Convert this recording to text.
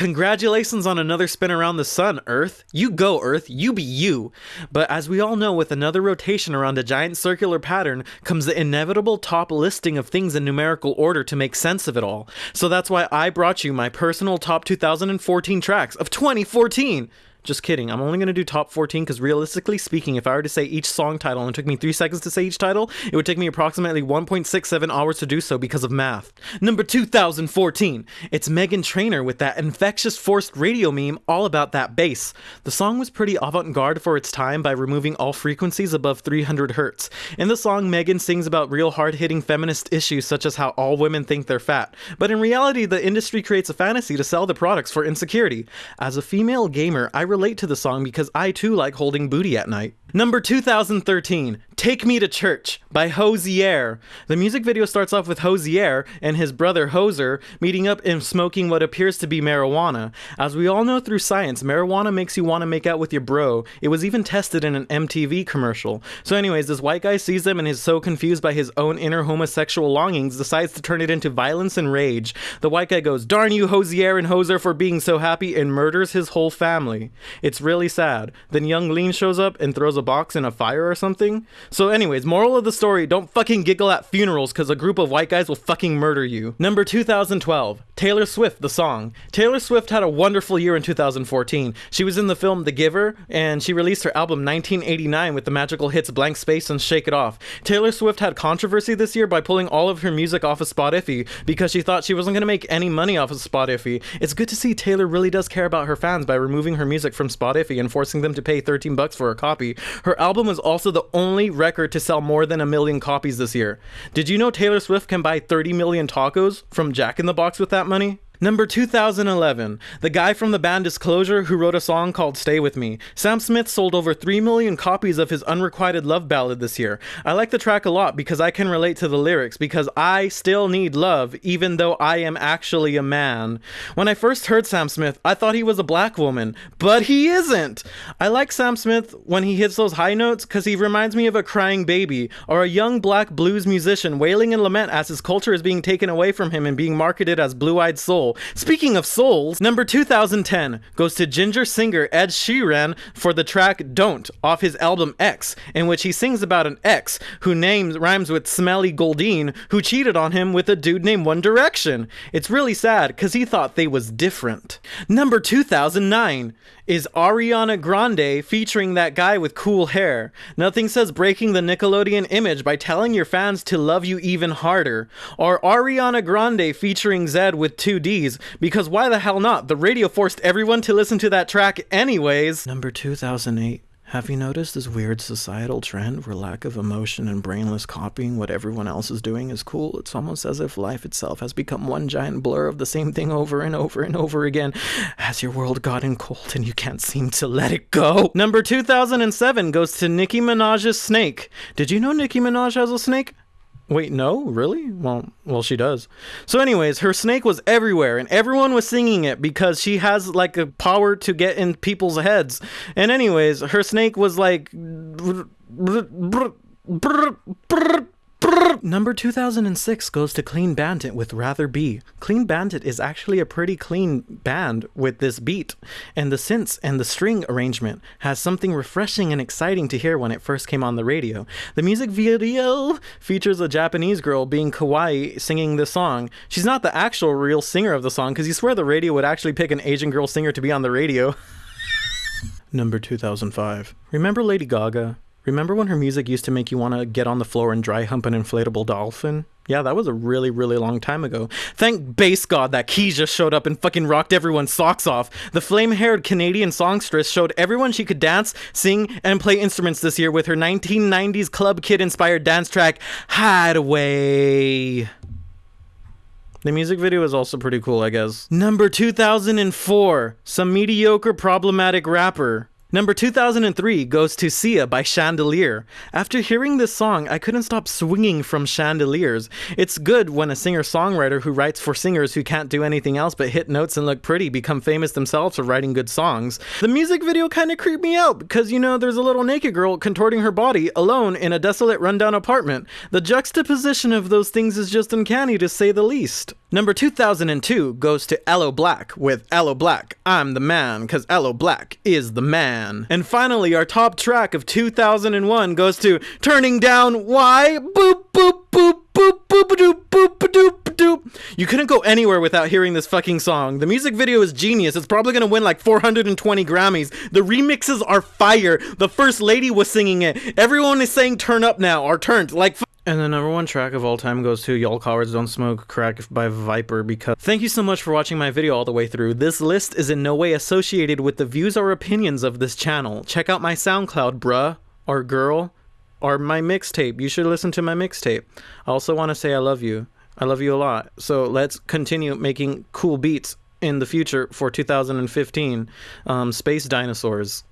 Congratulations on another spin around the sun, Earth. You go, Earth. You be you. But as we all know, with another rotation around a giant circular pattern comes the inevitable top listing of things in numerical order to make sense of it all. So that's why I brought you my personal top 2014 tracks of 2014. Just kidding. I'm only going to do top 14 because realistically speaking, if I were to say each song title and it took me 3 seconds to say each title, it would take me approximately 1.67 hours to do so because of math. Number 2014. It's Meghan Trainor with that infectious forced radio meme all about that bass. The song was pretty avant-garde for its time by removing all frequencies above 300 hertz. In the song, Megan sings about real hard-hitting feminist issues such as how all women think they're fat. But in reality, the industry creates a fantasy to sell the products for insecurity. As a female gamer, I relate to the song because I too like holding booty at night. Number 2013, Take Me to Church by Hozier. The music video starts off with Hozier and his brother Hoser meeting up and smoking what appears to be marijuana. As we all know through science, marijuana makes you want to make out with your bro. It was even tested in an MTV commercial. So anyways, this white guy sees them and is so confused by his own inner homosexual longings, decides to turn it into violence and rage. The white guy goes, darn you Hozier and Hoser for being so happy and murders his whole family. It's really sad. Then Yung Lean shows up and throws a box in a fire or something. So anyways, moral of the story, don't fucking giggle at funerals because a group of white guys will fucking murder you. Number 2012, Taylor Swift, the song. Taylor Swift had a wonderful year in 2014. She was in the film The Giver, and she released her album 1989 with the magical hits Blank Space and Shake It Off. Taylor Swift had controversy this year by pulling all of her music off of Spotify because she thought she wasn't going to make any money off of Spotify. It's good to see Taylor really does care about her fans by removing her music from Spotify and forcing them to pay 13 bucks for a copy. Her album was also the only record to sell more than a million copies this year. Did you know Taylor Swift can buy 30 million tacos from Jack in the Box with that money? Number 2011, the guy from the band Disclosure who wrote a song called Stay With Me. Sam Smith sold over 3 million copies of his unrequited love ballad this year. I like the track a lot because I can relate to the lyrics because I still need love even though I am actually a man. When I first heard Sam Smith, I thought he was a black woman, but he isn't. I like Sam Smith when he hits those high notes because he reminds me of a crying baby or a young black blues musician wailing in lament as his culture is being taken away from him and being marketed as blue-eyed soul soul. Speaking of souls, number 2010 goes to ginger singer Ed Sheeran for the track Don't off his album X, in which he sings about an ex who names rhymes with Smelly Goldine who cheated on him with a dude named One Direction. It's really sad cuz he thought they was different. Number 2009 is Ariana Grande featuring that guy with cool hair. Nothing says breaking the Nickelodeon image by telling your fans to love you even harder or Ariana Grande featuring Zedd with 2D please, because why the hell not? The radio forced everyone to listen to that track anyways. Number 2008. Have you noticed this weird societal trend where lack of emotion and brainless copying what everyone else is doing is cool? It's almost as if life itself has become one giant blur of the same thing over and over and over again. Has your world gotten cold and you can't seem to let it go? Number 2007 goes to Nicki Minaj's Snake. Did you know Nicki Minaj has a snake? Wait, no, really? Well, well, she does. So, anyways, her snake was everywhere, and everyone was singing it because she has like a power to get in people's heads. And anyways, her snake was like. Number 2006 goes to Clean Bandit with Rather Be. Clean Bandit is actually a pretty clean band with this beat, and the synths and the string arrangement has something refreshing and exciting to hear when it first came on the radio. The music video features a Japanese girl being kawaii singing the song. She's not the actual real singer of the song because you swear the radio would actually pick an Asian girl singer to be on the radio. Number 2005. Remember Lady Gaga? Remember when her music used to make you want to get on the floor and dry hump an inflatable dolphin? Yeah, that was a really, really long time ago. Thank base god that just showed up and fucking rocked everyone's socks off. The flame-haired Canadian songstress showed everyone she could dance, sing, and play instruments this year with her 1990s Club Kid-inspired dance track, Hideaway. The music video is also pretty cool, I guess. Number 2004, some mediocre problematic rapper. Number 2003 goes to Sia by Chandelier. After hearing this song, I couldn't stop swinging from chandeliers. It's good when a singer-songwriter who writes for singers who can't do anything else but hit notes and look pretty become famous themselves for writing good songs. The music video kind of creeped me out because, you know, there's a little naked girl contorting her body alone in a desolate rundown apartment. The juxtaposition of those things is just uncanny to say the least. Number 2002 goes to Aloe Blacc with Aloe Blacc, I'm the man, cause Aloe Blacc is the man. And finally, our top track of 2001 goes to Turning Down Why? Boop, boop, boop, boop, boop, doop, boop, doop, doop. You couldn't go anywhere without hearing this fucking song. The music video is genius. It's probably gonna win like 420 Grammys. The remixes are fire. The first lady was singing it. Everyone is saying turn up now or turned. Like, and the number one track of all time goes to Y'all Cowards Don't Smoke Crack by Viper because thank you so much for watching my video all the way through. This list is in no way associated with the views or opinions of this channel. Check out my SoundCloud, bruh, or girl, or my mixtape. You should listen to my mixtape. I also want to say I love you. I love you a lot. So let's continue making cool beats in the future for 2015. Um, Space Dinosaurs.